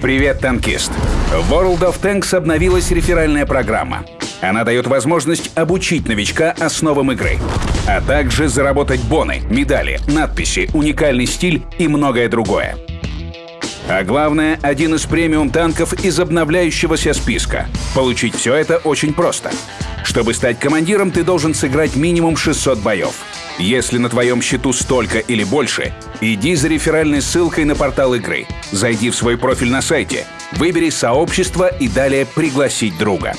Привет, танкист! В World of Tanks обновилась реферальная программа. Она дает возможность обучить новичка основам игры, а также заработать боны, медали, надписи, уникальный стиль и многое другое. А главное, один из премиум танков из обновляющегося списка. Получить все это очень просто. Чтобы стать командиром, ты должен сыграть минимум 600 боев. Если на твоем счету столько или больше, иди за реферальной ссылкой на портал игры. Зайди в свой профиль на сайте, выбери сообщество и далее пригласить друга.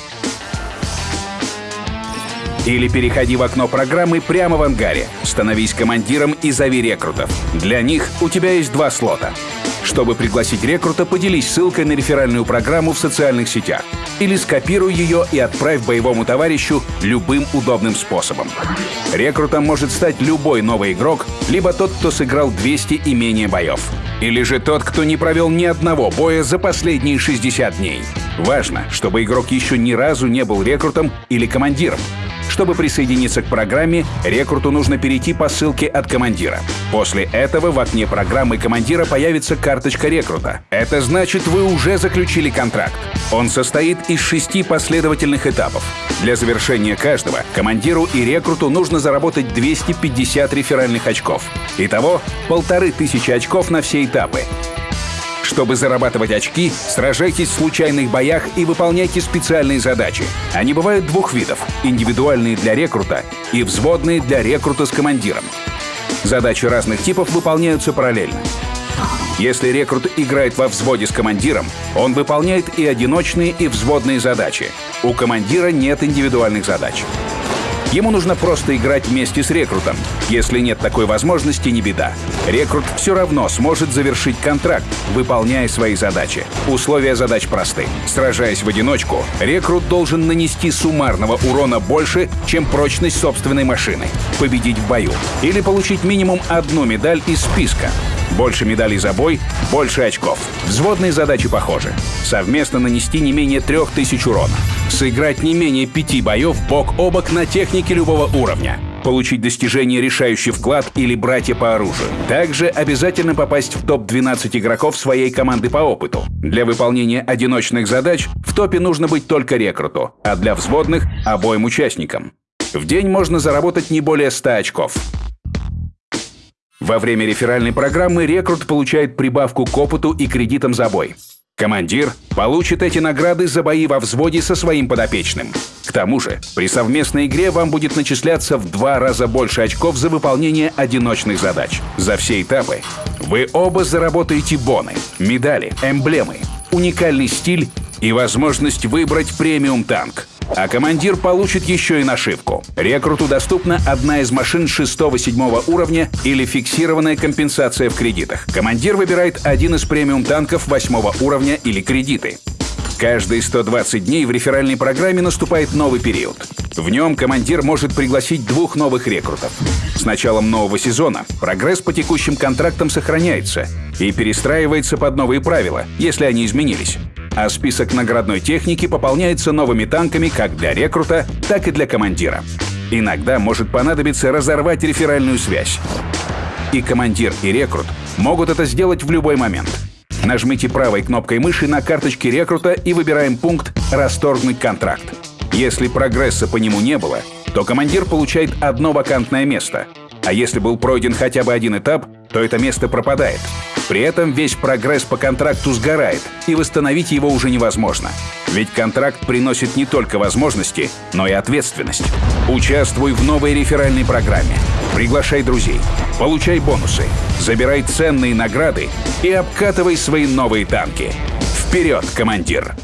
Или переходи в окно программы прямо в ангаре. Становись командиром и зови рекрутов. Для них у тебя есть два слота. Чтобы пригласить рекрута, поделись ссылкой на реферальную программу в социальных сетях. Или скопируй ее и отправь боевому товарищу любым удобным способом. Рекрутом может стать любой новый игрок, либо тот, кто сыграл 200 и менее боев. Или же тот, кто не провел ни одного боя за последние 60 дней. Важно, чтобы игрок еще ни разу не был рекрутом или командиром. Чтобы присоединиться к программе, рекруту нужно перейти по ссылке от командира. После этого в окне программы командира появится карточка рекрута. Это значит, вы уже заключили контракт. Он состоит из шести последовательных этапов. Для завершения каждого командиру и рекруту нужно заработать 250 реферальных очков. Итого полторы тысячи очков на все этапы. Чтобы зарабатывать очки, сражайтесь в случайных боях и выполняйте специальные задачи. Они бывают двух видов — индивидуальные для рекрута и взводные для рекрута с командиром. Задачи разных типов выполняются параллельно. Если рекрут играет во взводе с командиром, он выполняет и одиночные, и взводные задачи. У командира нет индивидуальных задач. Ему нужно просто играть вместе с рекрутом. Если нет такой возможности, не беда. Рекрут все равно сможет завершить контракт, выполняя свои задачи. Условия задач просты. Сражаясь в одиночку, рекрут должен нанести суммарного урона больше, чем прочность собственной машины, победить в бою или получить минимум одну медаль из списка. Больше медалей за бой, больше очков. Взводные задачи похожи. Совместно нанести не менее 3000 урона. Сыграть не менее пяти боев бок о бок на технике любого уровня. Получить достижение «Решающий вклад» или «Братья по оружию». Также обязательно попасть в топ-12 игроков своей команды по опыту. Для выполнения одиночных задач в топе нужно быть только рекруту, а для взводных — обоим участникам. В день можно заработать не более 100 очков. Во время реферальной программы рекрут получает прибавку к опыту и кредитам за бой. Командир получит эти награды за бои во взводе со своим подопечным. К тому же, при совместной игре вам будет начисляться в два раза больше очков за выполнение одиночных задач. За все этапы вы оба заработаете боны, медали, эмблемы, уникальный стиль и возможность выбрать премиум танк. А командир получит еще и нашивку. Рекруту доступна одна из машин 6-7 уровня или фиксированная компенсация в кредитах. Командир выбирает один из премиум танков 8 уровня или кредиты. Каждые 120 дней в реферальной программе наступает новый период. В нем командир может пригласить двух новых рекрутов. С началом нового сезона прогресс по текущим контрактам сохраняется и перестраивается под новые правила, если они изменились а список наградной техники пополняется новыми танками как для рекрута, так и для командира. Иногда может понадобиться разорвать реферальную связь. И командир, и рекрут могут это сделать в любой момент. Нажмите правой кнопкой мыши на карточке рекрута и выбираем пункт «Расторгнуть контракт». Если прогресса по нему не было, то командир получает одно вакантное место. А если был пройден хотя бы один этап, то это место пропадает. При этом весь прогресс по контракту сгорает, и восстановить его уже невозможно. Ведь контракт приносит не только возможности, но и ответственность. Участвуй в новой реферальной программе. Приглашай друзей, получай бонусы, забирай ценные награды и обкатывай свои новые танки. Вперед, командир!